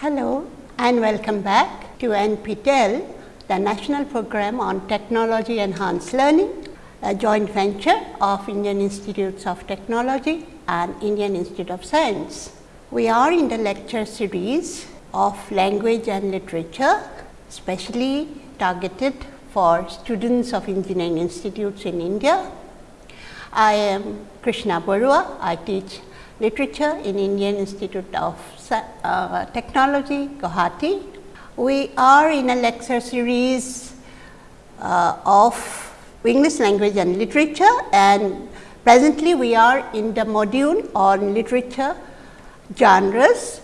Hello and welcome back to NPTEL, the National Program on Technology Enhanced Learning, a joint venture of Indian Institutes of Technology and Indian Institute of Science. We are in the lecture series of language and literature, specially targeted for students of engineering institutes in India. I am Krishna Barua. I teach literature in Indian Institute of uh, Technology, Guwahati. We are in a lecture series uh, of English language and literature and presently we are in the module on literature genres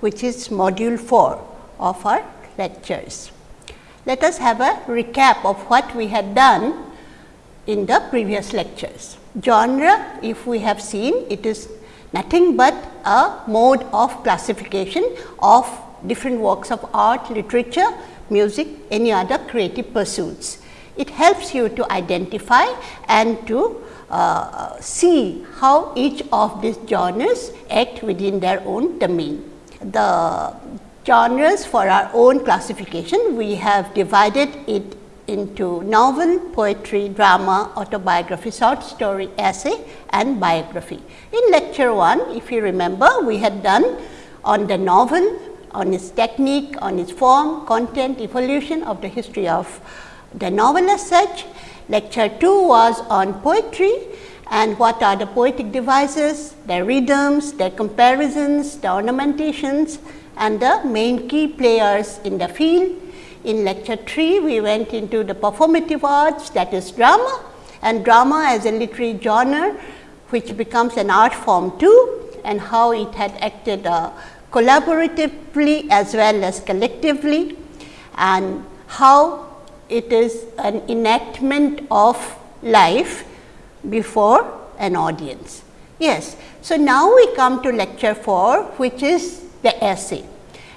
which is module 4 of our lectures. Let us have a recap of what we had done in the previous lectures. Genre, if we have seen, it is nothing but a mode of classification of different works of art, literature, music, any other creative pursuits. It helps you to identify and to uh, see how each of these genres act within their own domain. The genres for our own classification, we have divided it into novel, poetry, drama, autobiography, short story, essay and biography. In lecture 1, if you remember, we had done on the novel, on its technique, on its form, content, evolution of the history of the novel as such. Lecture 2 was on poetry and what are the poetic devices, their rhythms, their comparisons, the ornamentations and the main key players in the field in lecture 3, we went into the performative arts that is drama and drama as a literary genre which becomes an art form too and how it had acted uh, collaboratively as well as collectively and how it is an enactment of life before an audience. Yes. So, now we come to lecture 4 which is the essay.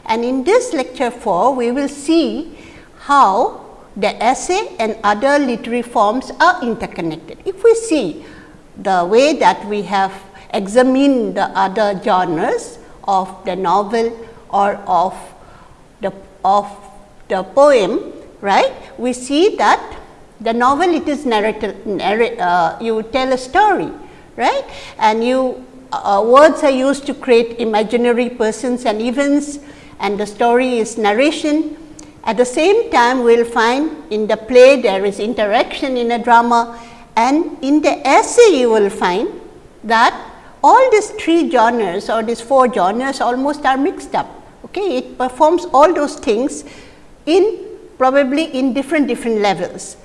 And in this lecture 4, we will see how the essay and other literary forms are interconnected. If we see the way that we have examined the other genres of the novel or of the of the poem, right, we see that the novel it is narrative, narrate, uh, you tell a story, right, and you uh, words are used to create imaginary persons and events and the story is narration. At the same time, we will find in the play there is interaction in a drama and in the essay you will find that all these three genres or these four genres almost are mixed up. Okay? It performs all those things in probably in different different levels,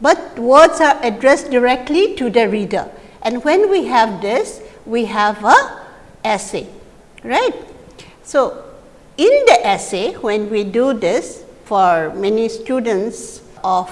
but words are addressed directly to the reader and when we have this we have a essay right. So, in the essay when we do this for many students of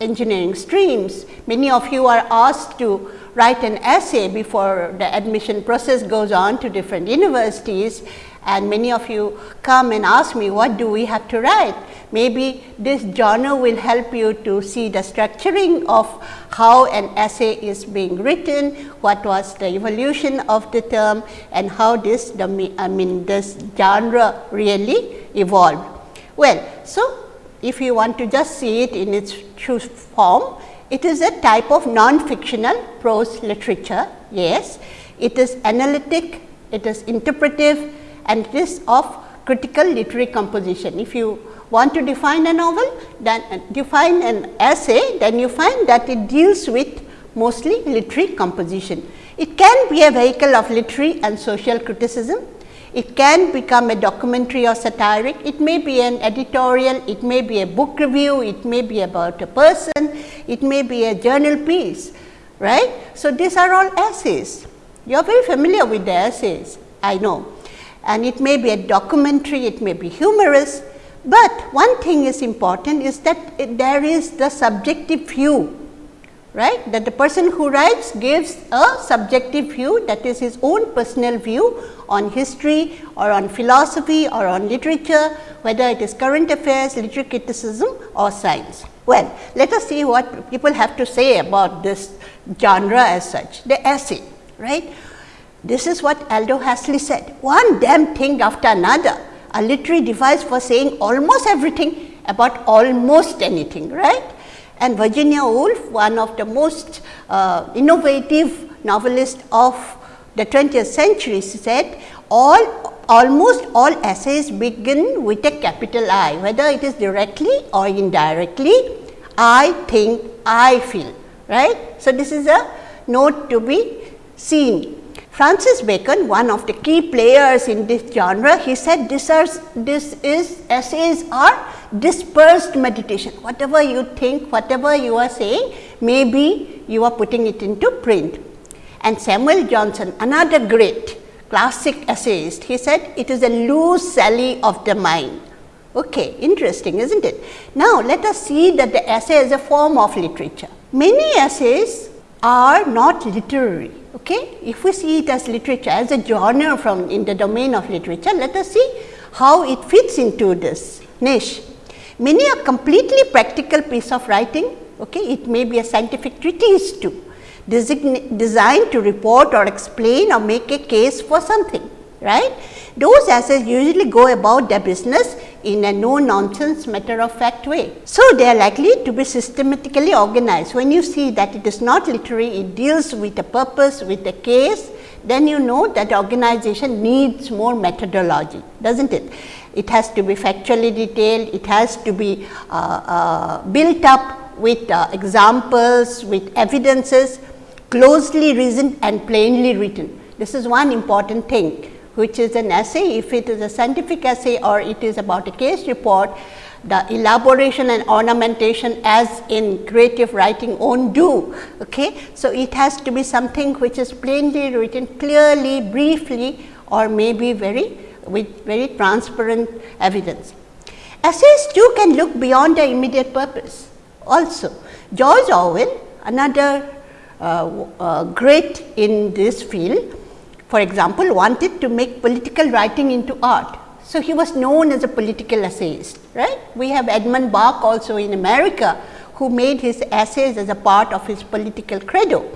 engineering streams, many of you are asked to write an essay before the admission process goes on to different universities and many of you come and ask me what do we have to write. Maybe this journal will help you to see the structuring of how an essay is being written, what was the evolution of the term and how this the I mean this genre really evolved. Well, so if you want to just see it in its true form, it is a type of non-fictional prose literature, yes. It is analytic, it is interpretive, and it is of critical literary composition. If you want to define a novel, then uh, define an essay, then you find that it deals with mostly literary composition. It can be a vehicle of literary and social criticism. It can become a documentary or satiric. It may be an editorial, it may be a book review, it may be about a person, it may be a journal piece, right. So, these are all essays. You are very familiar with the essays, I know. And it may be a documentary, it may be humorous, but one thing is important is that it, there is the subjective view, right, that the person who writes gives a subjective view that is his own personal view on history or on philosophy or on literature, whether it is current affairs, literary criticism or science. Well, let us see what people have to say about this genre as such, the essay, right. This is what Aldous Huxley said, one damn thing after another. a literary device for saying almost everything about almost anything, right. And Virginia Woolf, one of the most uh, innovative novelists of the 20th century said all almost all essays begin with a capital I, whether it is directly or indirectly, I think, I feel, right. So, this is a note to be seen. Francis Bacon, one of the key players in this genre, he said this, are, this is essays are dispersed meditation. Whatever you think, whatever you are saying, maybe you are putting it into print. And Samuel Johnson, another great classic essayist, he said it is a loose sally of the mind. Okay, interesting, isn't it? Now, let us see that the essay is a form of literature. Many essays are not literary. Okay? If we see it as literature, as a genre from in the domain of literature, let us see how it fits into this niche. Many are completely practical piece of writing. Okay? It may be a scientific treatise too designed to report or explain or make a case for something, right. Those essays usually go about their business in a no nonsense matter of fact way. So, they are likely to be systematically organized. When you see that it is not literary, it deals with a purpose, with a case, then you know that organization needs more methodology, does not it? It has to be factually detailed, it has to be uh, uh, built up with uh, examples, with evidences closely reasoned and plainly written. This is one important thing which is an essay. If it is a scientific essay or it is about a case report, the elaboration and ornamentation as in creative writing won't do. Okay? So, it has to be something which is plainly written clearly, briefly or maybe very with very transparent evidence. Essays too can look beyond their immediate purpose also. George Orwell another uh, uh, great in this field, for example, wanted to make political writing into art. So, he was known as a political essayist, right. We have Edmund Burke also in America, who made his essays as a part of his political credo,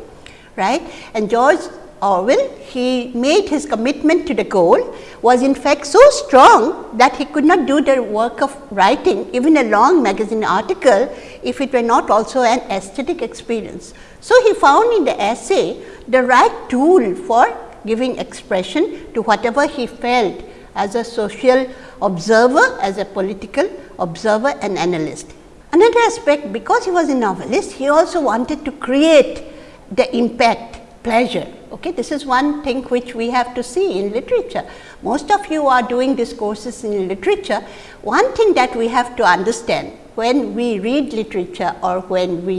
right. And George Orwell, he made his commitment to the goal was in fact so strong that he could not do the work of writing even a long magazine article if it were not also an aesthetic experience. So, he found in the essay the right tool for giving expression to whatever he felt as a social observer, as a political observer and analyst. Another aspect because he was a novelist, he also wanted to create the impact pleasure. Okay, this is one thing which we have to see in literature. Most of you are doing these courses in literature. One thing that we have to understand when we read literature or when we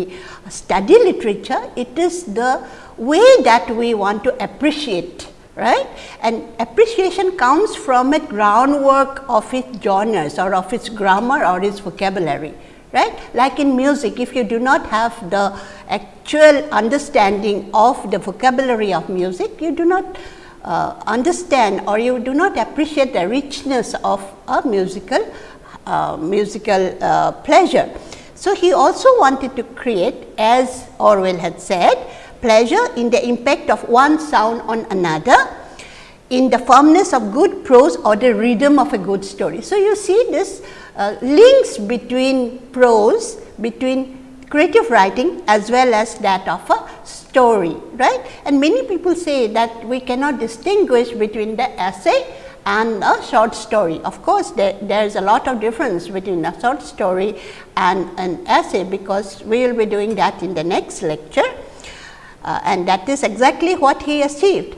study literature, it is the way that we want to appreciate right and appreciation comes from a groundwork of its genres or of its grammar or its vocabulary right. Like in music, if you do not have the actual understanding of the vocabulary of music, you do not uh, understand or you do not appreciate the richness of a musical uh, musical uh, pleasure. So, he also wanted to create as Orwell had said pleasure in the impact of one sound on another in the firmness of good prose or the rhythm of a good story. So, you see this uh, links between prose, between creative writing as well as that of a story, right. And many people say that we cannot distinguish between the essay and a short story. Of course, there, there is a lot of difference between a short story and an essay, because we will be doing that in the next lecture uh, and that is exactly what he achieved.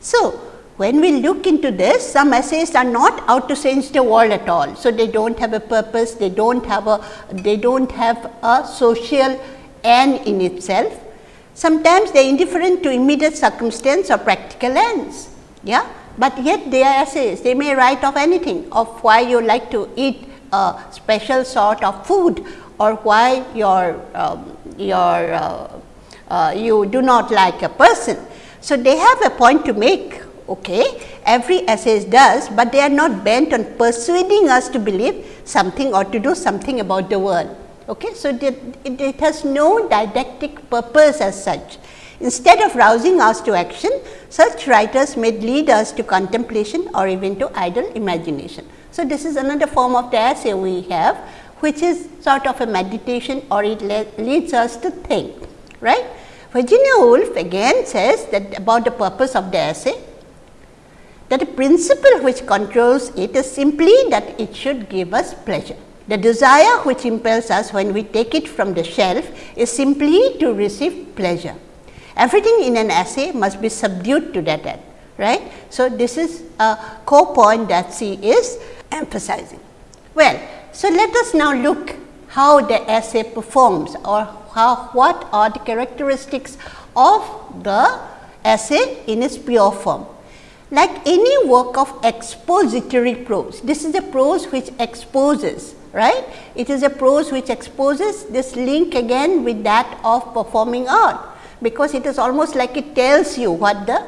So, when we look into this, some essays are not out to change the world at all. So, they do not have a purpose, they do not have a, they do not have a social end in itself. Sometimes they are indifferent to immediate circumstance or practical ends, yeah. But yet they are essays, they may write of anything, of why you like to eat a special sort of food or why your, um, your, uh, uh, you do not like a person. So, they have a point to make okay. Every essay does, but they are not bent on persuading us to believe something or to do something about the world. Okay. So, it, it, it has no didactic purpose as such. Instead of rousing us to action, such writers may lead us to contemplation or even to idle imagination. So, this is another form of the essay we have which is sort of a meditation or it leads us to think, right. Virginia Woolf again says that about the purpose of the essay that the principle which controls it is simply that it should give us pleasure. The desire which impels us when we take it from the shelf is simply to receive pleasure. Everything in an essay must be subdued to that end, right. So, this is a core point that she is emphasizing. Well, so let us now look how the essay performs or how what are the characteristics of the essay in its pure form. Like any work of expository prose, this is a prose which exposes, right. It is a prose which exposes this link again with that of performing art, because it is almost like it tells you what the,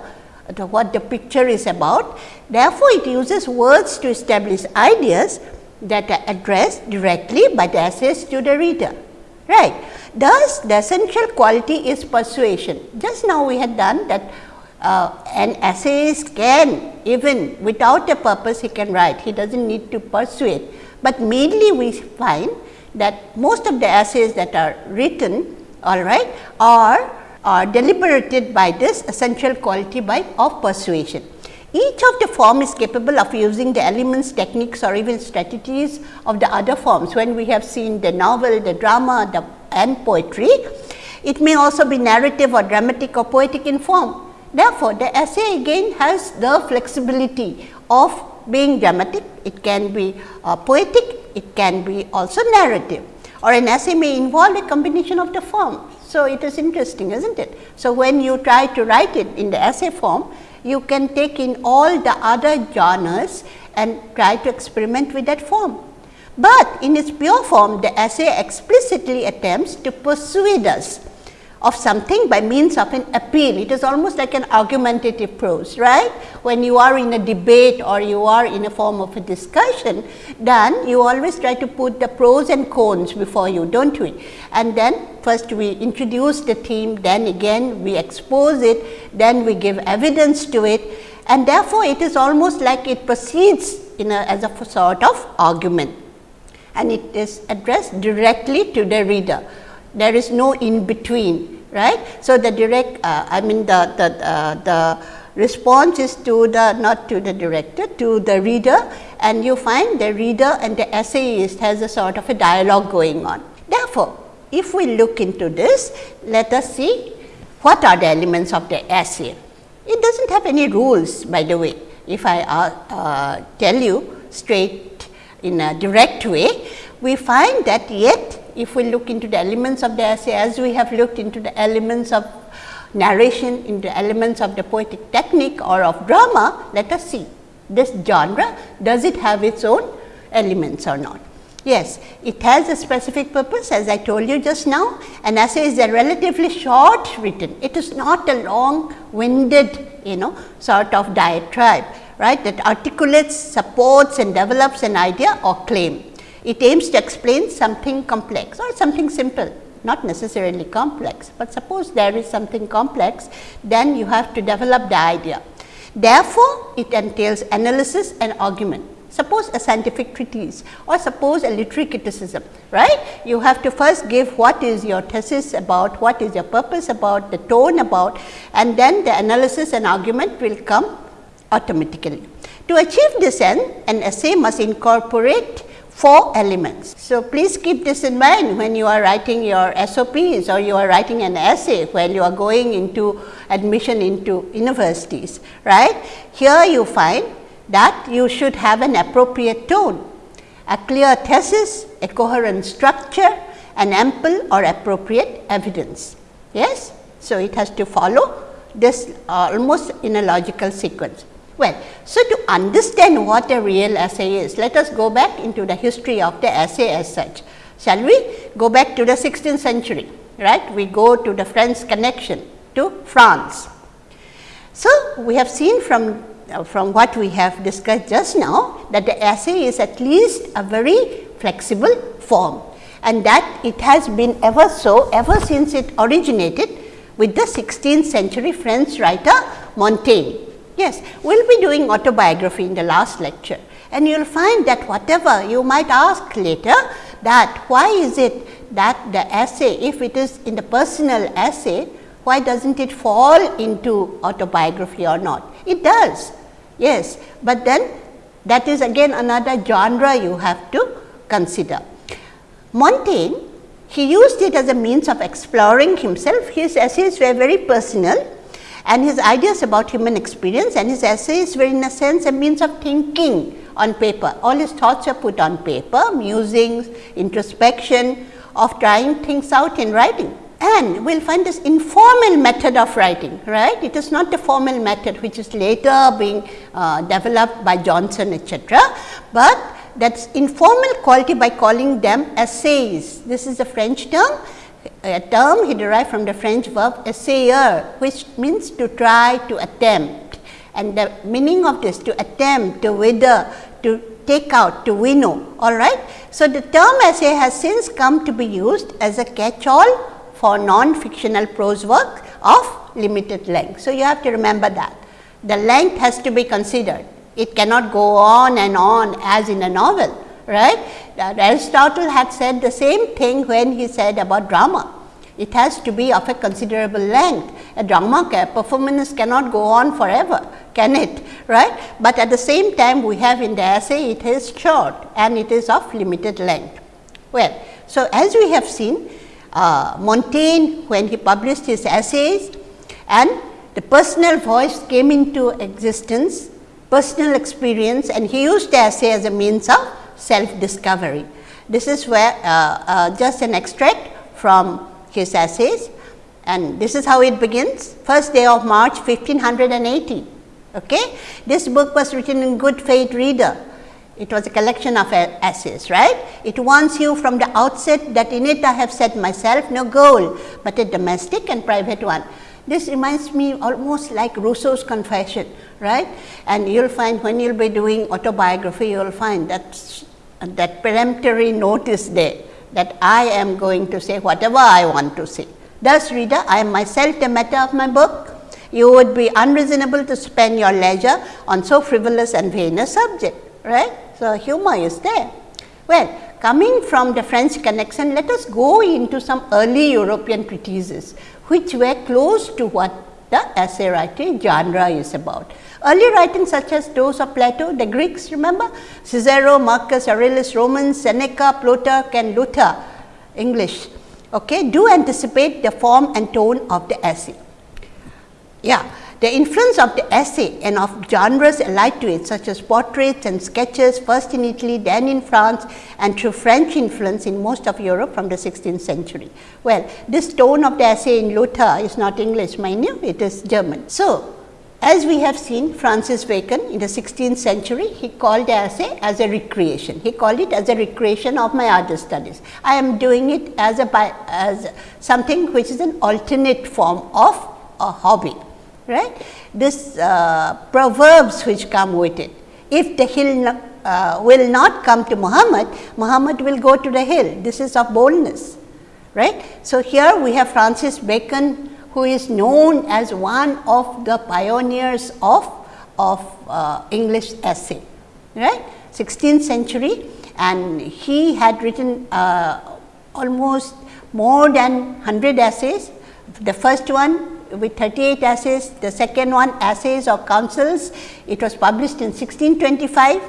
the what the picture is about. Therefore, it uses words to establish ideas that are addressed directly by the essayist to the reader, right. Thus, the essential quality is persuasion. Just now we had done that uh, an essayist can even without a purpose he can write, he does not need to persuade, but mainly we find that most of the essays that are written all right are are deliberated by this essential quality by of persuasion. Each of the form is capable of using the elements, techniques or even strategies of the other forms when we have seen the novel, the drama the and poetry. It may also be narrative or dramatic or poetic in form Therefore, the essay again has the flexibility of being dramatic, it can be uh, poetic, it can be also narrative or an essay may involve a combination of the form. So, it is interesting is not it. So, when you try to write it in the essay form, you can take in all the other genres and try to experiment with that form. But in its pure form, the essay explicitly attempts to persuade us of something by means of an appeal. It is almost like an argumentative prose, right. When you are in a debate or you are in a form of a discussion, then you always try to put the pros and cons before you, do not we? And then first we introduce the theme, then again we expose it, then we give evidence to it and therefore, it is almost like it proceeds in a as a sort of argument and it is addressed directly to the reader there is no in between right. So, the direct uh, I mean the, the, uh, the response is to the not to the director to the reader and you find the reader and the essayist has a sort of a dialogue going on. Therefore, if we look into this let us see what are the elements of the essay. It does not have any rules by the way if I uh, uh tell you straight in a direct way we find that yet if we look into the elements of the essay as we have looked into the elements of narration into elements of the poetic technique or of drama, let us see this genre does it have its own elements or not. Yes, it has a specific purpose as I told you just now an essay is a relatively short written, it is not a long winded you know sort of diatribe right that articulates, supports and develops an idea or claim. It aims to explain something complex or something simple not necessarily complex, but suppose there is something complex then you have to develop the idea. Therefore, it entails analysis and argument. Suppose a scientific treatise or suppose a literary criticism, right. You have to first give what is your thesis about, what is your purpose about, the tone about and then the analysis and argument will come automatically. To achieve this end, an essay must incorporate four elements. So, please keep this in mind when you are writing your SOPs or you are writing an essay when you are going into admission into universities, right. Here you find that you should have an appropriate tone, a clear thesis, a coherent structure, an ample or appropriate evidence. Yes. So, it has to follow this uh, almost in a logical sequence. Well, so to understand what a real essay is, let us go back into the history of the essay as such. Shall we go back to the 16th century, right? We go to the French connection to France. So, we have seen from uh, from what we have discussed just now that the essay is at least a very flexible form and that it has been ever so ever since it originated with the 16th century French writer Montaigne. Yes, we will be doing autobiography in the last lecture And you will find that whatever you might ask later that why is it that the essay if it is in the personal essay why does not it fall into autobiography or not? It does yes, but then that is again another genre you have to consider. Montaigne he used it as a means of exploring himself his essays were very personal and his ideas about human experience and his essays were in a sense a means of thinking on paper. All his thoughts are put on paper, musings, introspection of trying things out in writing. And we will find this informal method of writing, right. It is not the formal method which is later being uh, developed by Johnson etc., but that is informal quality by calling them essays. This is a French term, a term he derived from the French verb essayer, which means to try, to attempt. And the meaning of this to attempt, to wither, to take out, to winnow, all right. So, the term essay has since come to be used as a catch all for non-fictional prose work of limited length. So, you have to remember that the length has to be considered. It cannot go on and on as in a novel, right. Aristotle had said the same thing when he said about drama. It has to be of a considerable length. A drama performance cannot go on forever, can it? Right? But at the same time, we have in the essay, it is short and it is of limited length. Well, so as we have seen, uh, Montaigne, when he published his essays and the personal voice came into existence, personal experience and he used the essay as a means of self discovery. This is where uh, uh, just an extract from his essays and this is how it begins first day of March 1580. Okay. This book was written in good faith reader. It was a collection of essays, right. It warns you from the outset that in it I have set myself no goal, but a domestic and private one. This reminds me almost like Rousseau's confession, right. And you will find when you will be doing autobiography, you will find that that peremptory notice there that I am going to say whatever I want to say. Thus reader, I am myself the matter of my book. You would be unreasonable to spend your leisure on so frivolous and vain a subject, right. So, humor is there. Well, coming from the French connection, let us go into some early European treatises, which were close to what the essay writing genre is about. Early writings such as those of Plato, the Greeks remember Cicero, Marcus Aurelius, Romans, Seneca, Plutarch and Luther English okay, do anticipate the form and tone of the essay. Yeah, the influence of the essay and of genres allied to it such as portraits and sketches first in Italy, then in France and through French influence in most of Europe from the 16th century. Well, this tone of the essay in Luther is not English mind you, it is German. So, as we have seen Francis Bacon in the 16th century, he called the essay as a recreation. He called it as a recreation of my other studies. I am doing it as a as something which is an alternate form of a hobby, right. This uh, proverbs which come with it. If the hill uh, will not come to Muhammad, Muhammad will go to the hill. This is of boldness, right. So, here we have Francis Bacon who is known as one of the pioneers of, of uh, English essay, right, 16th century and he had written uh, almost more than 100 essays. The first one with 38 essays, the second one essays or counsels, it was published in 1625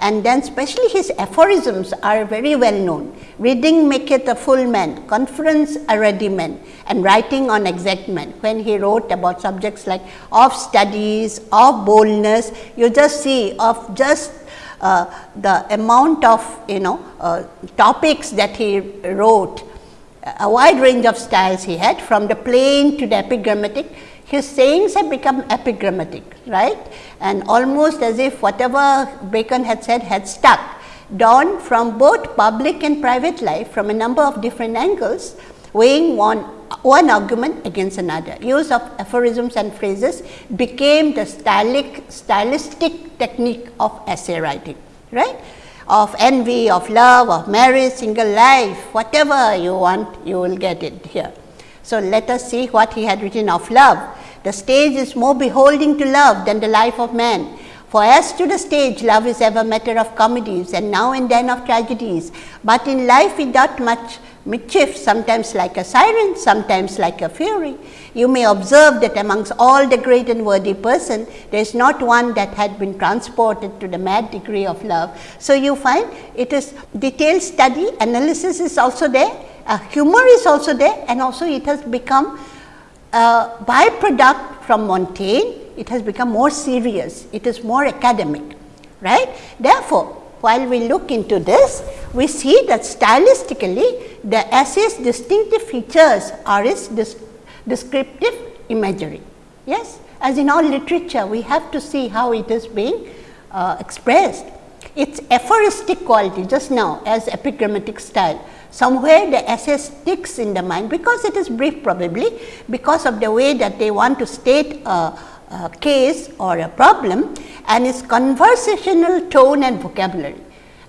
and then especially his aphorisms are very well known. Reading maketh a full man, conference a ready man and writing on exact man. When he wrote about subjects like of studies, of boldness, you just see of just uh, the amount of you know uh, topics that he wrote, a wide range of styles he had from the plain to the epigrammatic his sayings have become epigrammatic, right, and almost as if whatever Bacon had said had stuck, drawn from both public and private life from a number of different angles, weighing one, one argument against another. Use of aphorisms and phrases became the stylic, stylistic technique of essay writing, right of envy, of love, of marriage, single life, whatever you want, you will get it here. So, let us see what he had written of love. The stage is more beholding to love than the life of man, For as to the stage, love is ever matter of comedies and now and then of tragedies, but in life it doth much mischief, sometimes like a siren, sometimes like a fury. You may observe that amongst all the great and worthy person, there is not one that had been transported to the mad degree of love. So, you find it is detailed study, analysis is also there, uh, humor is also there and also it has become a byproduct from Montaigne it has become more serious, it is more academic, right. Therefore, while we look into this, we see that stylistically the essay's distinctive features are its descriptive imagery. Yes, as in all literature, we have to see how it is being uh, expressed. Its aphoristic quality just now as epigrammatic style, somewhere the essay sticks in the mind because it is brief probably because of the way that they want to state a, uh, case or a problem and its conversational tone and vocabulary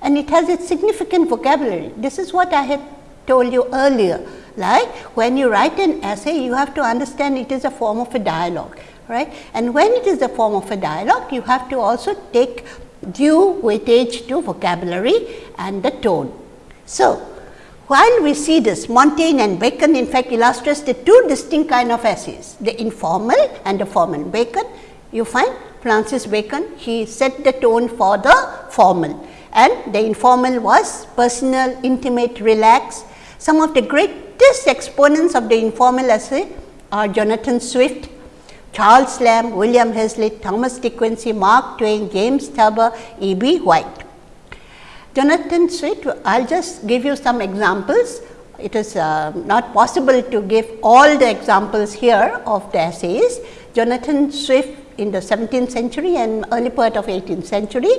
and it has its significant vocabulary. This is what I had told you earlier like when you write an essay you have to understand it is a form of a dialogue right and when it is a form of a dialogue you have to also take due weightage to vocabulary and the tone. So, while we see this Montaigne and Bacon in fact illustrates the two distinct kind of essays, the informal and the formal. Bacon you find Francis Bacon he set the tone for the formal and the informal was personal, intimate, relaxed. Some of the greatest exponents of the informal essay are Jonathan Swift, Charles Lamb, William Hazlitt, Thomas De Quincey, Mark Twain, James Thurber, E. B. White. Jonathan Swift, I will just give you some examples. It is uh, not possible to give all the examples here of the essays. Jonathan Swift in the 17th century and early part of 18th century,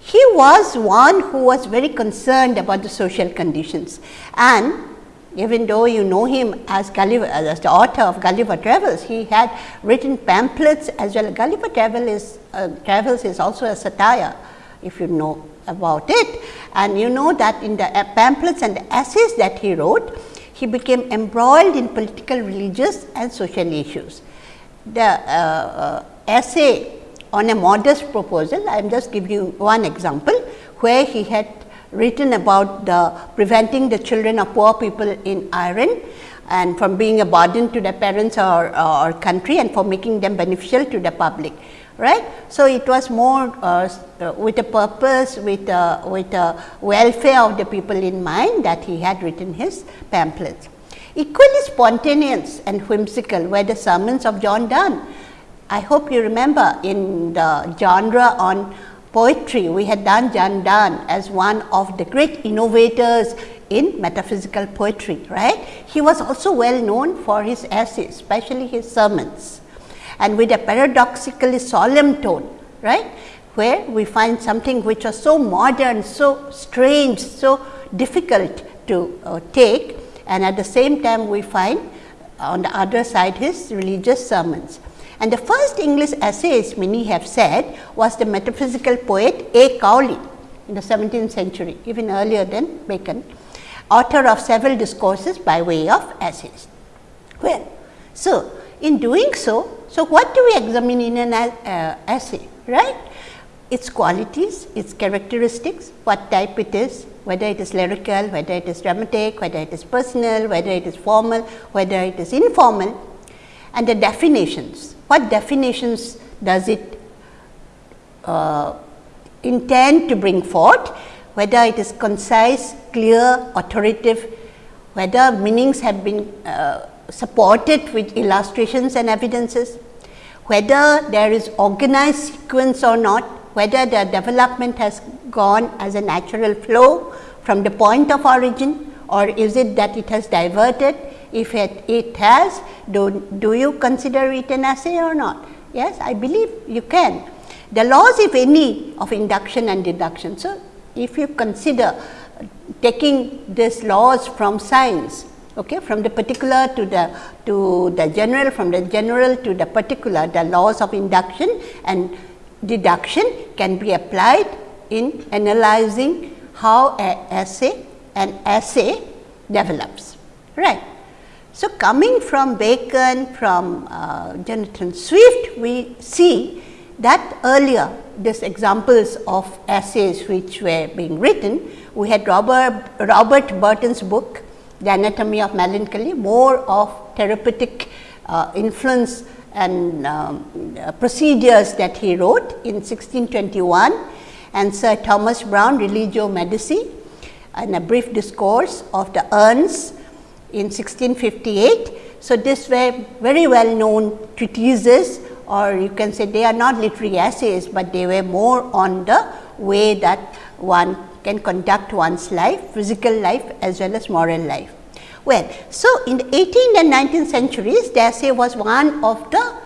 he was one who was very concerned about the social conditions and even though you know him as Gulliver as the author of Gulliver Travels, he had written pamphlets as well. Gulliver Travel is, uh, Travels is also a satire if you know about it. And you know that in the pamphlets and the essays that he wrote, he became embroiled in political, religious and social issues. The uh, uh, essay on a modest proposal, I am just giving you one example, where he had written about the preventing the children of poor people in Ireland and from being a burden to their parents or, or country and for making them beneficial to the public right. So, it was more uh, uh, with a purpose with a, with a welfare of the people in mind that he had written his pamphlets. Equally spontaneous and whimsical were the sermons of John Donne. I hope you remember in the genre on poetry, we had done John Donne as one of the great innovators in metaphysical poetry, right. He was also well known for his essays, especially his sermons and with a paradoxically solemn tone, right, where we find something which was so modern, so strange, so difficult to uh, take and at the same time we find on the other side his religious sermons. And the first English essayist many have said was the metaphysical poet A. Cowley in the 17th century, even earlier than Bacon, author of several discourses by way of essays. Well, so in doing so, so, what do we examine in an uh, essay, right? Its qualities, its characteristics, what type it is, whether it is lyrical, whether it is dramatic, whether it is personal, whether it is formal, whether it is informal and the definitions. What definitions does it uh, intend to bring forth, whether it is concise, clear, authoritative, whether meanings have been uh, supported with illustrations and evidences, whether there is organized sequence or not, whether the development has gone as a natural flow from the point of origin? Or is it that it has diverted. If it, has, do, do you consider it an essay or not? Yes, I believe you can. The laws if any of induction and deduction. So, if you consider taking these laws from science, okay, from the particular to the to the general, from the general to the particular, the laws of induction and deduction can be applied in analyzing how a essay an essay develops, right. So, coming from Bacon, from uh, Jonathan Swift, we see that earlier these examples of essays which were being written, we had Robert, Robert Burton's book, The Anatomy of Melancholy, more of therapeutic uh, influence and um, uh, procedures that he wrote in 1621 and Sir Thomas Browne Religio Medici and a brief discourse of the urns in 1658. So, this were very well known treatises or you can say they are not literary essays, but they were more on the way that one can conduct one's life, physical life as well as moral life. Well, so in the 18th and 19th centuries, the essay was one of the,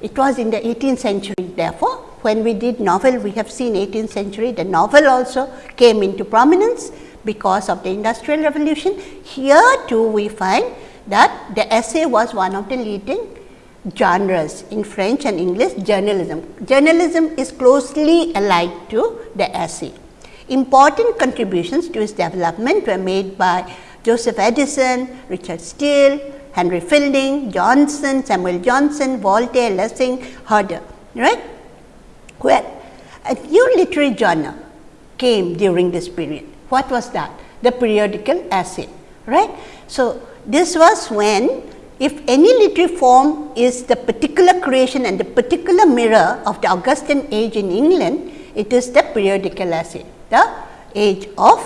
it was in the 18th century therefore, when we did novel, we have seen 18th century, the novel also came into prominence because of the industrial revolution. Here too we find that the essay was one of the leading genres in French and English journalism. Journalism is closely allied to the essay. Important contributions to its development were made by Joseph Addison, Richard Steele, Henry Fielding, Johnson, Samuel Johnson, Voltaire, Lessing, Herder, right. Well, a new literary genre came during this period. What was that? The periodical essay, right. So, this was when if any literary form is the particular creation and the particular mirror of the Augustan age in England, it is the periodical essay, the age of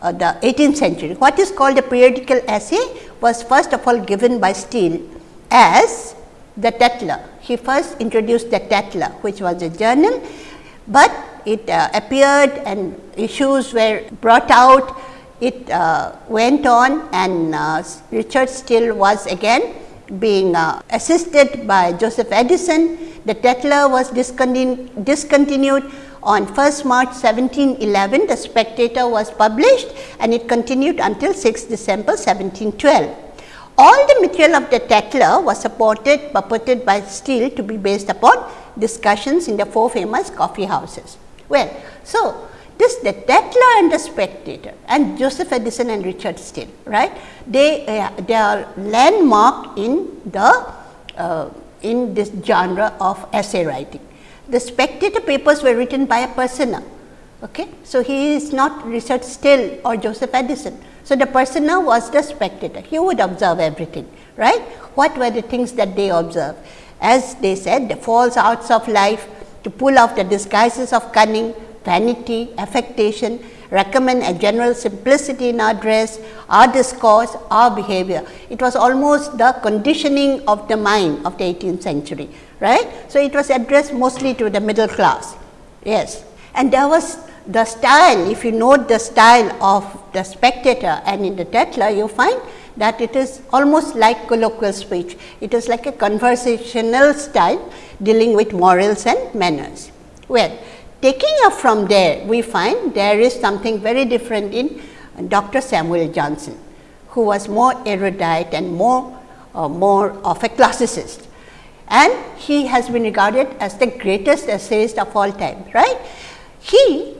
uh, the 18th century. What is called a periodical essay was first of all given by Steele as the Tatler. He first introduced the Tatler which was a journal, but it uh, appeared and issues were brought out. It uh, went on and uh, Richard Steele was again being uh, assisted by Joseph Addison. The Tatler was discontinu discontinued on 1st March 1711, the Spectator was published and it continued until 6 December 1712. All the material of the Tatler was supported purported by Steele to be based upon discussions in the four famous coffee houses. Well, so this the Tatler and the Spectator and Joseph Addison and Richard Steele, right? They, uh, they are landmark in the uh, in this genre of essay writing the spectator papers were written by a persona. Okay? So, he is not Richard Steele or Joseph Addison. So, the persona was the spectator, he would observe everything, right. What were the things that they observed? As they said, the false arts of life to pull off the disguises of cunning, vanity, affectation, recommend a general simplicity in our dress, our discourse, our behavior. It was almost the conditioning of the mind of the 18th century right. So, it was addressed mostly to the middle class, yes. And there was the style, if you note the style of the spectator and in the Tatler, you find that it is almost like colloquial speech. It is like a conversational style dealing with morals and manners. Well, taking up from there, we find there is something very different in Dr. Samuel Johnson, who was more erudite and more, uh, more of a classicist and he has been regarded as the greatest essayist of all time, right. He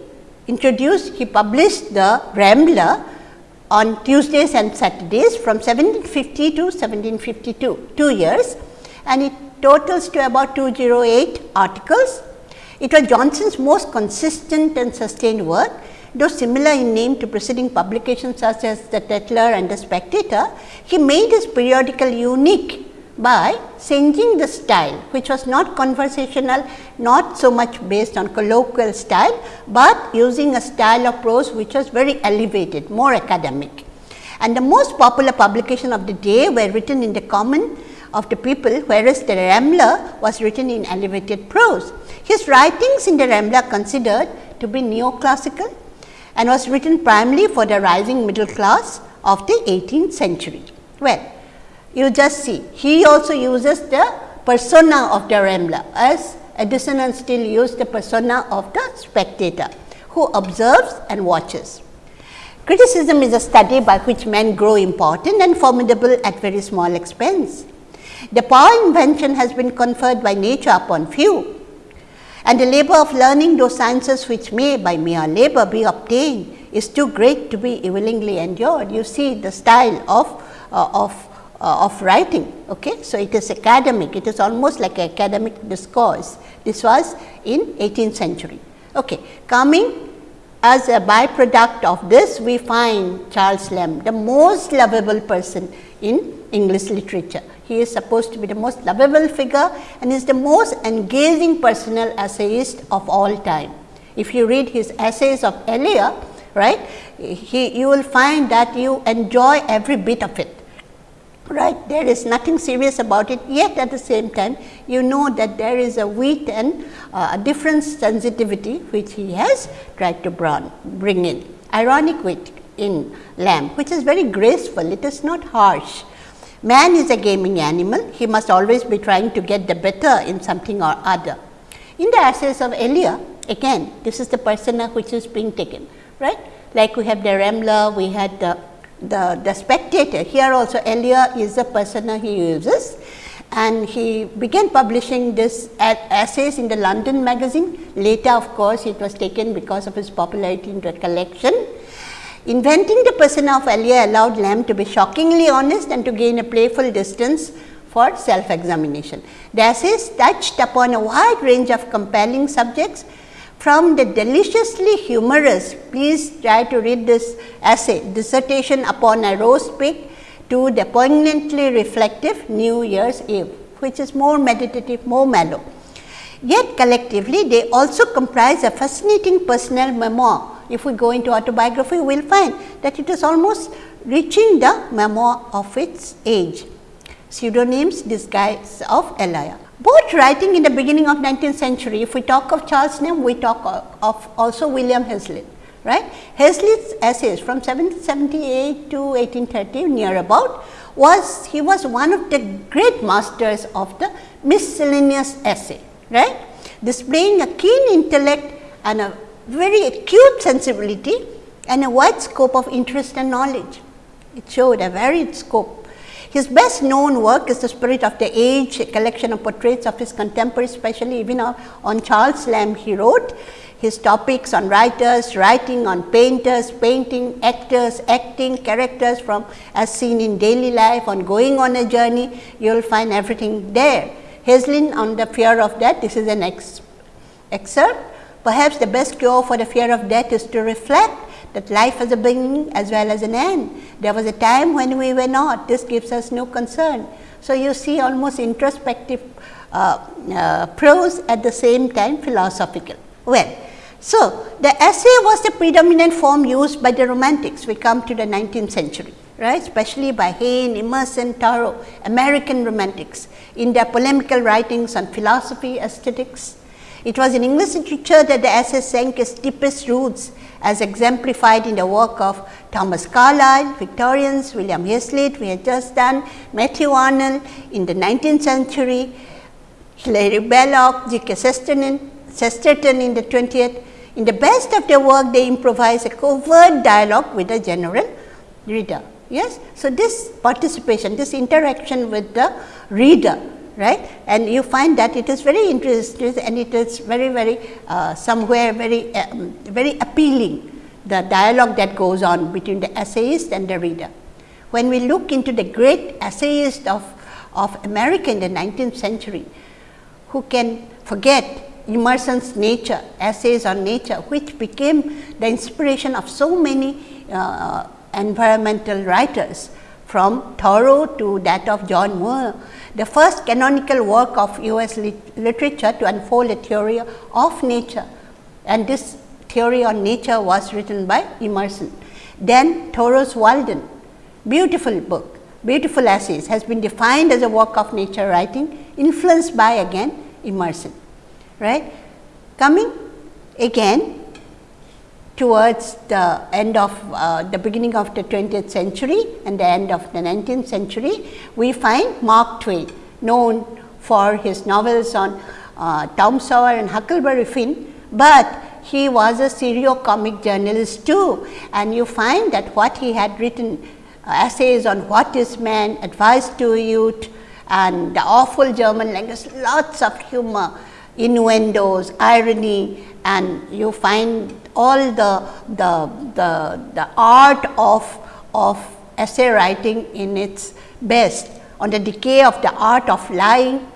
introduced, he published the Rambler on Tuesdays and Saturdays from 1750 to 1752, 2 years and it totals to about 208 articles. It was Johnson's most consistent and sustained work, though similar in name to preceding publications such as the Tatler and the Spectator, he made his periodical unique by changing the style which was not conversational, not so much based on colloquial style, but using a style of prose which was very elevated, more academic. And the most popular publication of the day were written in the common of the people, whereas the Rambler was written in elevated prose. His writings in the Rambler considered to be neoclassical and was written primarily for the rising middle class of the 18th century. Well, you just see he also uses the persona of the Rambler as Addison and Steele use the persona of the spectator who observes and watches. Criticism is a study by which men grow important and formidable at very small expense. The power invention has been conferred by nature upon few and the labor of learning those sciences which may by mere labor be obtained is too great to be willingly endured. You see the style of, uh, of uh, of writing. Okay? So, it is academic, it is almost like academic discourse. This was in 18th century. Okay. Coming as a byproduct of this, we find Charles Lamb the most lovable person in English literature. He is supposed to be the most lovable figure and is the most engaging personal essayist of all time. If you read his essays of Elia, right, he, you will find that you enjoy every bit of it right there is nothing serious about it. Yet at the same time you know that there is a wit and uh, a different sensitivity which he has tried to bring in. Ironic wit in Lamb which is very graceful. It is not harsh. Man is a gaming animal. He must always be trying to get the better in something or other. In the essays of Elia again this is the persona which is being taken. Right? Like we have the Rambler we had the the, the spectator. Here also Elia is the persona he uses and he began publishing this essays in the London magazine. Later of course, it was taken because of his popularity into a collection. Inventing the persona of Elia allowed Lamb to be shockingly honest and to gain a playful distance for self-examination. The essays touched upon a wide range of compelling subjects from the deliciously humorous, please try to read this essay, dissertation upon a roast pig to the poignantly reflective New Year's Eve, which is more meditative, more mellow. Yet collectively, they also comprise a fascinating personal memoir. If we go into autobiography, we will find that it is almost reaching the memoir of its age. Pseudonyms disguise of Elia. Both writing in the beginning of 19th century, if we talk of Charles Lamb, we talk of also William Hazlitt, right. Hazlitt's essays from 1778 to 1830 near about was, he was one of the great masters of the miscellaneous essay, right. Displaying a keen intellect and a very acute sensibility and a wide scope of interest and knowledge. It showed a varied scope his best known work is The Spirit of the Age, a collection of portraits of his contemporaries, especially even on Charles Lamb he wrote. His topics on writers, writing on painters, painting, actors, acting, characters from as seen in daily life, on going on a journey, you will find everything there. Hazlitt on the fear of death, this is an ex excerpt. Perhaps the best cure for the fear of death is to reflect that life has a beginning as well as an end. There was a time when we were not, this gives us no concern. So, you see almost introspective uh, uh, prose at the same time philosophical. Well, so the essay was the predominant form used by the romantics, we come to the 19th century, right, especially by Hayne, Emerson, Thoreau, American romantics in their polemical writings on philosophy, aesthetics. It was in English literature that the essay sank its deepest roots as exemplified in the work of Thomas Carlyle, Victorians, William Hazlitt, we had just done, Matthew Arnold in the 19th century, Hilaire Belloc, G. K. Chesterton in the 20th. In the best of their work, they improvise a covert dialogue with the general reader. Yes. So, this participation, this interaction with the reader right and you find that it is very interesting and it is very very uh, somewhere very um, very appealing the dialogue that goes on between the essayist and the reader. When we look into the great essayist of, of America in the 19th century, who can forget Emerson's nature, essays on nature, which became the inspiration of so many uh, environmental writers from Thoreau to that of John Muir the first canonical work of US lit literature to unfold a theory of nature and this theory on nature was written by Emerson. Then Thoreau's Walden, beautiful book, beautiful essays has been defined as a work of nature writing influenced by again Emerson, right. Coming again towards the end of uh, the beginning of the 20th century and the end of the 19th century, we find Mark Twain known for his novels on uh, Tom Sawyer and Huckleberry Finn, but he was a serio comic journalist too. And you find that what he had written uh, essays on what is man, advice to youth and the awful German language, lots of humor, innuendos, irony and you find all the, the, the, the art of, of essay writing in its best on the decay of the art of lying.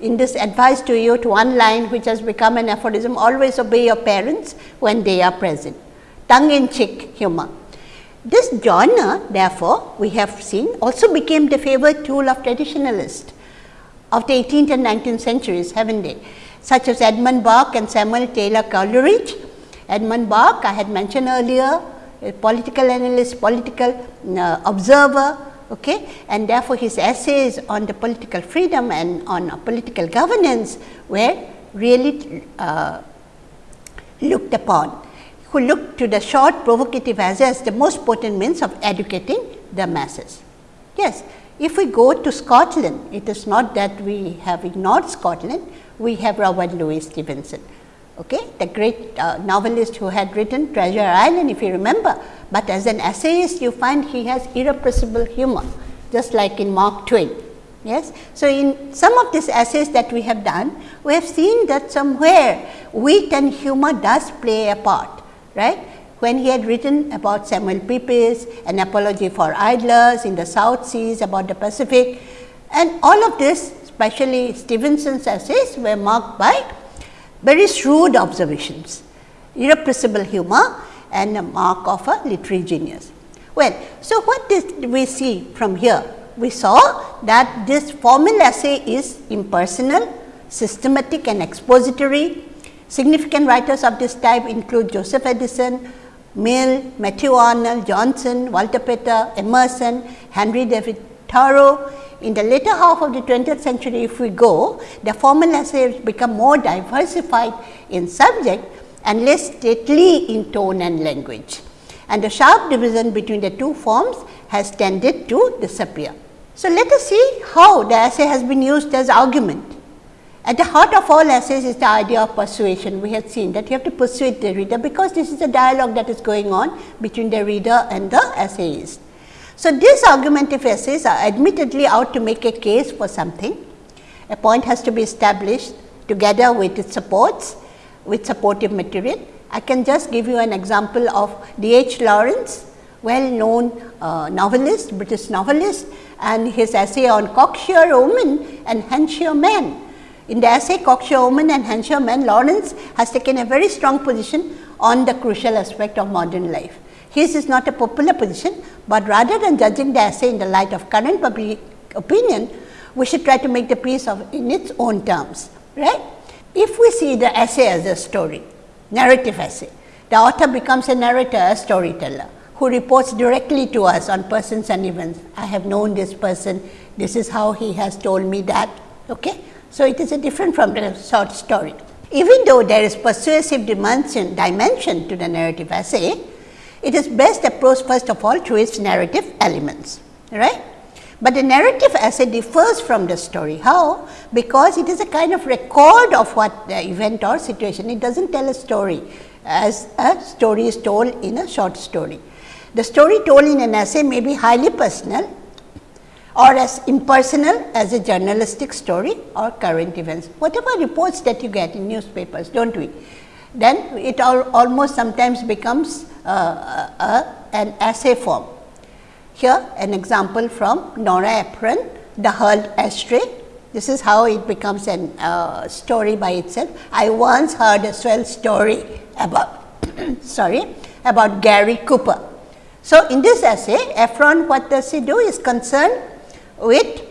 In this advice to you to one line which has become an aphorism, always obey your parents when they are present, tongue in cheek humor. This genre therefore, we have seen also became the favorite tool of traditionalists of the 18th and 19th centuries, haven't they? Such as Edmund Burke and Samuel Taylor Coleridge. Edmund Burke I had mentioned earlier, a political analyst, political uh, observer, okay? and therefore, his essays on the political freedom and on uh, political governance were really uh, looked upon who looked to the short provocative essays the most potent means of educating the masses. Yes, if we go to Scotland, it is not that we have ignored Scotland, we have Robert Louis Stevenson, okay, the great uh, novelist who had written Treasure Island if you remember, but as an essayist you find he has irrepressible humor just like in Mark Twain. Yes. So, in some of these essays that we have done, we have seen that somewhere wit and humor does play a part right. When he had written about Samuel Pepys, an apology for idlers in the South Seas, about the Pacific and all of this especially Stevenson's essays were marked by very shrewd observations, irrepressible humor and a mark of a literary genius. Well, so what did we see from here? We saw that this formal essay is impersonal, systematic and expository, Significant writers of this type include Joseph Addison, Mill, Matthew Arnold, Johnson, Walter Pater, Emerson, Henry David Thoreau. In the later half of the 20th century, if we go, the formal essays become more diversified in subject and less stately in tone and language. And the sharp division between the two forms has tended to disappear. So, let us see how the essay has been used as argument. At the heart of all essays is the idea of persuasion. We have seen that you have to persuade the reader because this is a dialogue that is going on between the reader and the essayist. So, these argumentative essays are admittedly out to make a case for something. A point has to be established together with its supports, with supportive material. I can just give you an example of D. H. Lawrence, well known uh, novelist, British novelist and his essay on cocksure woman and hensure man in the essay Cocksure Woman and Hensure Man, Lawrence has taken a very strong position on the crucial aspect of modern life. His is not a popular position, but rather than judging the essay in the light of current public opinion, we should try to make the piece of in its own terms, right. If we see the essay as a story, narrative essay, the author becomes a narrator, a storyteller who reports directly to us on persons and events. I have known this person, this is how he has told me that. Okay? So, it is a different from the short story. Even though there is persuasive dimension, dimension to the narrative essay, it is best approached first of all through its narrative elements, right. But the narrative essay differs from the story. How? Because it is a kind of record of what the event or situation. It does not tell a story as a story is told in a short story. The story told in an essay may be highly personal or as impersonal as a journalistic story or current events. Whatever reports that you get in newspapers, do not we? Then it almost sometimes becomes uh, uh, an essay form. Here an example from Nora Ephron, The Hurled Ashtray. This is how it becomes a uh, story by itself. I once heard a swell story about sorry about Gary Cooper. So, in this essay Ephron what does he do is concerned with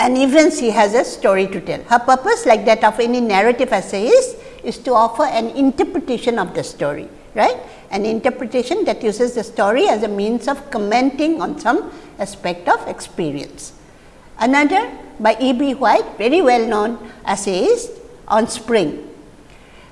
an event she has a story to tell. Her purpose like that of any narrative essay is to offer an interpretation of the story, right. An interpretation that uses the story as a means of commenting on some aspect of experience. Another by E. B. White, very well known essayist on spring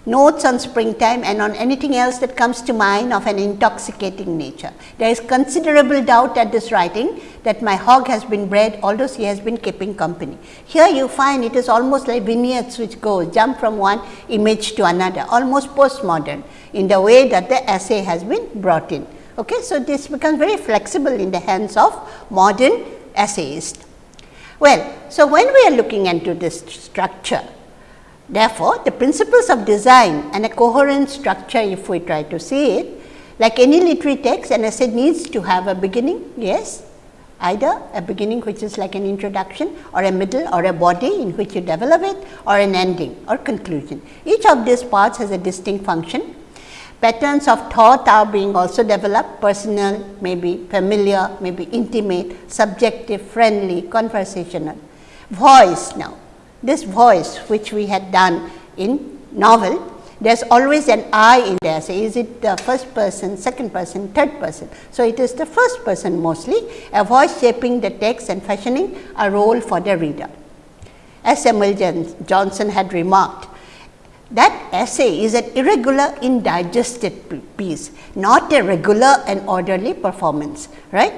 notes on springtime and on anything else that comes to mind of an intoxicating nature. There is considerable doubt at this writing that my hog has been bred although she has been keeping company. Here you find it is almost like vignettes which go jump from one image to another almost postmodern in the way that the essay has been brought in. Okay, so, this becomes very flexible in the hands of modern essayists. Well, so when we are looking into this structure, Therefore, the principles of design and a coherent structure if we try to see it, like any literary text an essay needs to have a beginning, yes, either a beginning which is like an introduction or a middle or a body in which you develop it or an ending or conclusion. Each of these parts has a distinct function. Patterns of thought are being also developed personal, maybe familiar, maybe intimate, subjective, friendly, conversational. Voice now, this voice which we had done in novel there is always an I in there. So, is it the first person, second person, third person. So, it is the first person mostly a voice shaping the text and fashioning a role for the reader. As Samuel Johnson had remarked, that essay is an irregular indigested piece, not a regular and orderly performance, right.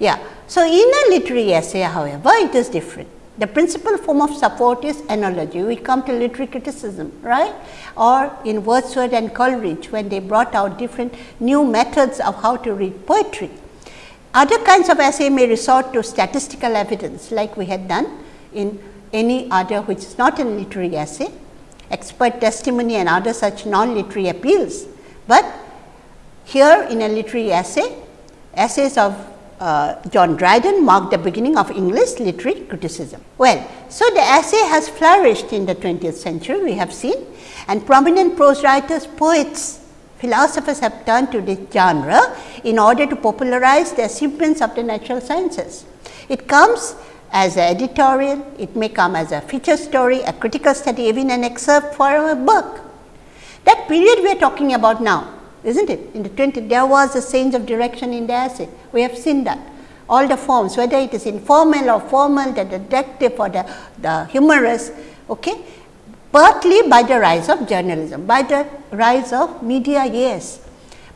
Yeah. So, in a literary essay however, it is different. The principal form of support is analogy. We come to literary criticism, right? Or in Wordsworth and Coleridge, when they brought out different new methods of how to read poetry. Other kinds of essay may resort to statistical evidence, like we had done in any other which is not a literary essay, expert testimony and other such non-literary appeals. But here in a literary essay, essays of uh, John Dryden marked the beginning of English literary criticism. Well, so the essay has flourished in the 20th century we have seen and prominent prose writers, poets, philosophers have turned to this genre in order to popularize the achievements of the natural sciences. It comes as an editorial, it may come as a feature story, a critical study, even an excerpt for a book. That period we are talking about now isn't it? In the 20, there was a change of direction in the essay. We have seen that. All the forms, whether it is informal or formal, the detective or the, the humorous, okay, partly by the rise of journalism, by the rise of media, yes,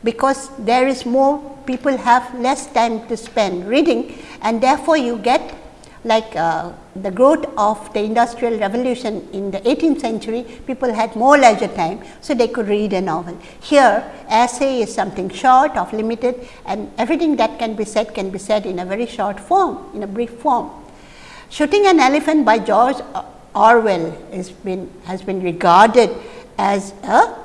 because there is more people have less time to spend reading and therefore, you get like uh, the growth of the industrial revolution in the 18th century, people had more leisure time, so they could read a novel. Here, essay is something short of limited and everything that can be said can be said in a very short form, in a brief form. Shooting an Elephant by George Orwell has been, has been regarded as a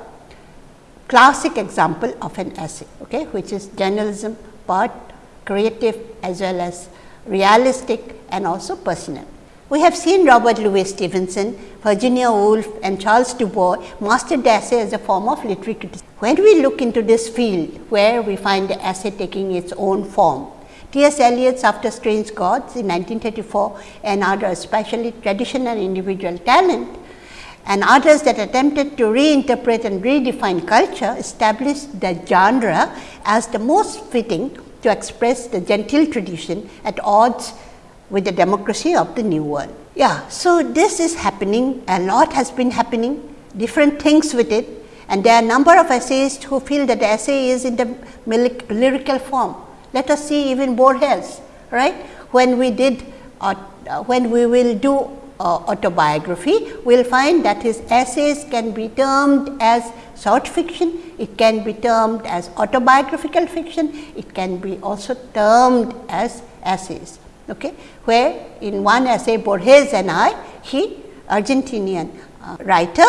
classic example of an essay, okay, which is journalism part creative as well as realistic and also personal. We have seen Robert Louis Stevenson, Virginia Woolf and Charles Du Bos mastered the essay as a form of literary criticism. When we look into this field where we find the essay taking its own form, T. S. Eliot's After Strange Gods in 1934 and others, especially traditional individual talent and others that attempted to reinterpret and redefine culture established the genre as the most fitting to express the genteel tradition at odds with the democracy of the new world. Yeah, so this is happening, a lot has been happening, different things with it and there are a number of essayists who feel that the essay is in the lyrical form. Let us see even Borges, right. When we did, uh, when we will do uh, autobiography, we will find that his essays can be termed as short fiction, it can be termed as autobiographical fiction, it can be also termed as essays okay, where in one essay Borges and I, he Argentinian uh, writer,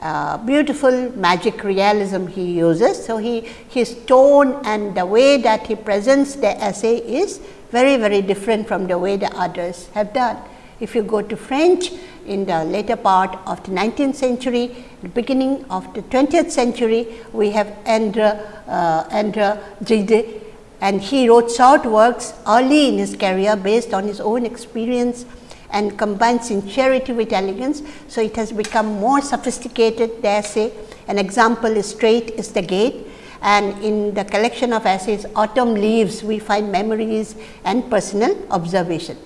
uh, beautiful magic realism he uses. So, he his tone and the way that he presents the essay is very very different from the way the others have done. If you go to French in the later part of the 19th century, the beginning of the 20th century, we have Andre, uh, Andre Gide and he wrote short works early in his career based on his own experience and combined sincerity with elegance. So, it has become more sophisticated the essay. An example is Straight is the Gate and in the collection of essays Autumn Leaves we find memories and personal observation.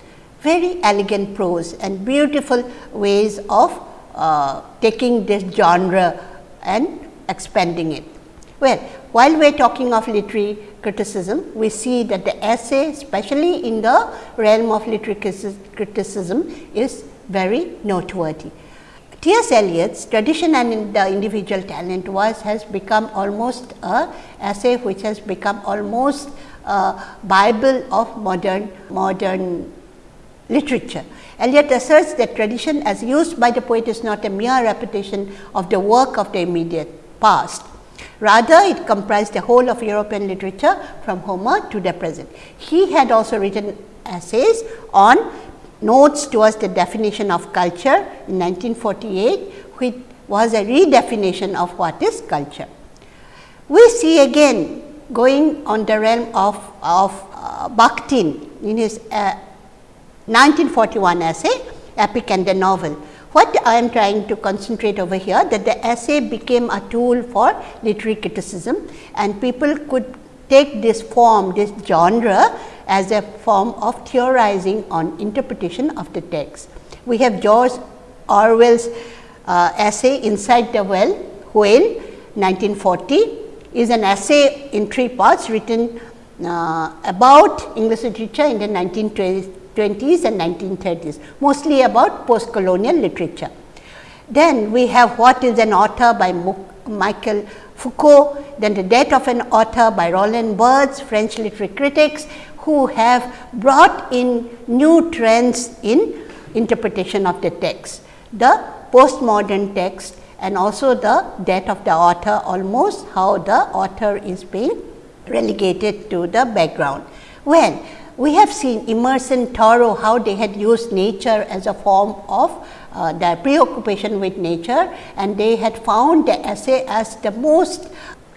Very elegant prose and beautiful ways of uh, taking this genre and expanding it. Well, while we are talking of literary criticism, we see that the essay especially in the realm of literary criticism is very noteworthy. T. S. Eliot's tradition and the individual talent was has become almost a essay which has become almost a bible of modern modern literature. Eliot asserts that tradition as used by the poet is not a mere repetition of the work of the immediate past, Rather, it comprised the whole of European literature from Homer to the present. He had also written essays on notes towards the definition of culture in 1948, which was a redefinition of what is culture. We see again going on the realm of, of uh, Bakhtin in his uh, 1941 essay, Epic and the Novel. What I am trying to concentrate over here that the essay became a tool for literary criticism and people could take this form, this genre as a form of theorizing on interpretation of the text. We have George Orwell's uh, essay Inside the Well, Whale 1940 is an essay in three parts written uh, about English literature in the 1920s and 1930s, mostly about post-colonial literature. Then we have What is an Author by Michael Foucault, then The Death of an Author by Roland Barthes, French literary critics who have brought in new trends in interpretation of the text. The postmodern text and also the death of the author almost how the author is being relegated to the background. Well, we have seen Emerson, Thoreau, how they had used nature as a form of uh, their preoccupation with nature and they had found the essay as the most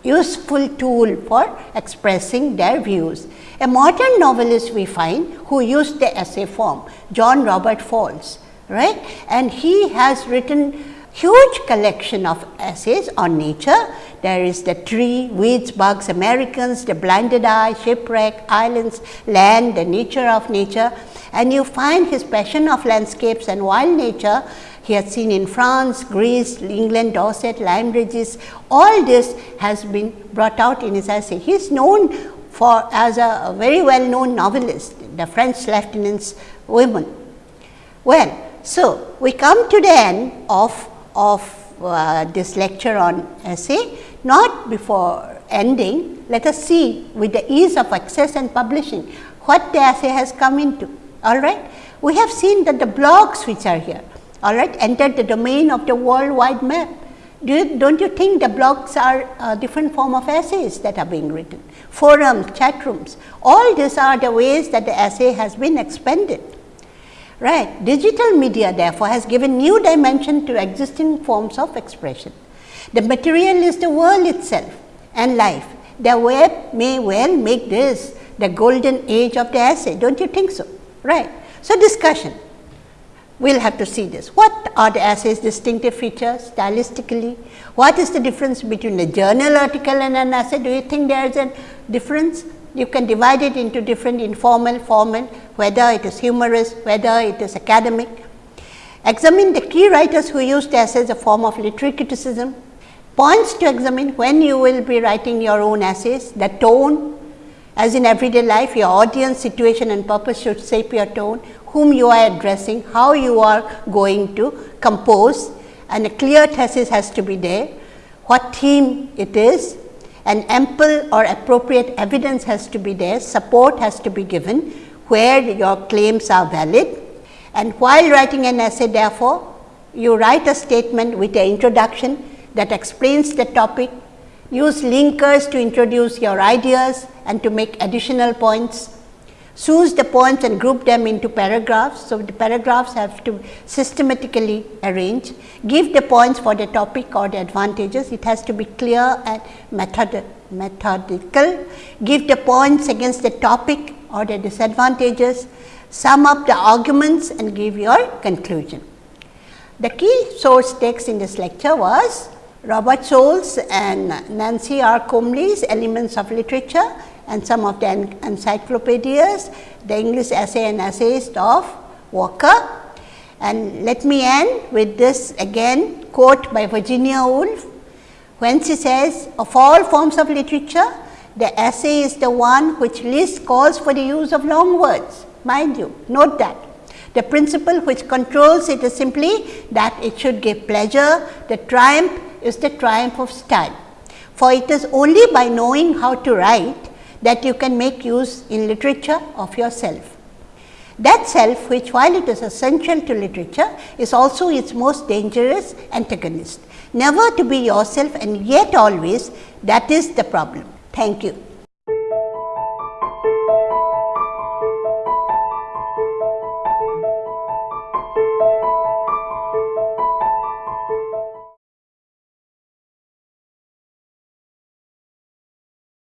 useful tool for expressing their views. A modern novelist we find who used the essay form, John Robert Fowles, right, and he has written huge collection of essays on nature. There is the tree, weeds, bugs, Americans, the blinded eye, shipwreck, islands, land, the nature of nature and you find his passion of landscapes and wild nature he has seen in France, Greece, England, Dorset, Lyme Regis, all this has been brought out in his essay. He is known for as a, a very well known novelist, the French lieutenant's women. Well, so we come to the end of of uh, this lecture on essay, not before ending, let us see with the ease of access and publishing what the essay has come into. All right. We have seen that the blogs which are here, all right, entered the domain of the world wide map. Do you, don't you think the blogs are a different form of essays that are being written? Forums, chat rooms, all these are the ways that the essay has been expanded. Right. Digital media therefore has given new dimension to existing forms of expression. The material is the world itself and life. The web may well make this the golden age of the essay, don't you think so? Right. So, discussion we will have to see this. What are the essay's distinctive features stylistically? What is the difference between a journal article and an essay? Do you think there is a difference? You can divide it into different informal, formal, whether it is humorous, whether it is academic. Examine the key writers who used essays as a form of literary criticism. Points to examine when you will be writing your own essays, the tone, as in everyday life, your audience, situation and purpose should shape your tone, whom you are addressing, how you are going to compose. And a clear thesis has to be there, what theme it is, and ample or appropriate evidence has to be there, support has to be given where your claims are valid. And while writing an essay therefore, you write a statement with an introduction that explains the topic, use linkers to introduce your ideas and to make additional points, choose the points and group them into paragraphs. So, the paragraphs have to systematically arrange, give the points for the topic or the advantages, it has to be clear and method, methodical, give the points against the topic or the disadvantages, sum up the arguments and give your conclusion. The key source text in this lecture was Robert Scholes and Nancy R. Comley's Elements of Literature and some of the encyclopedias, the English essay and essayist of Walker. And let me end with this again quote by Virginia Woolf, when she says, of all forms of literature, the essay is the one which least calls for the use of long words, mind you, note that. The principle which controls it is simply that it should give pleasure, the triumph is the triumph of style. For it is only by knowing how to write that you can make use in literature of yourself. That self which while it is essential to literature is also its most dangerous antagonist. Never to be yourself and yet always that is the problem. Thank you.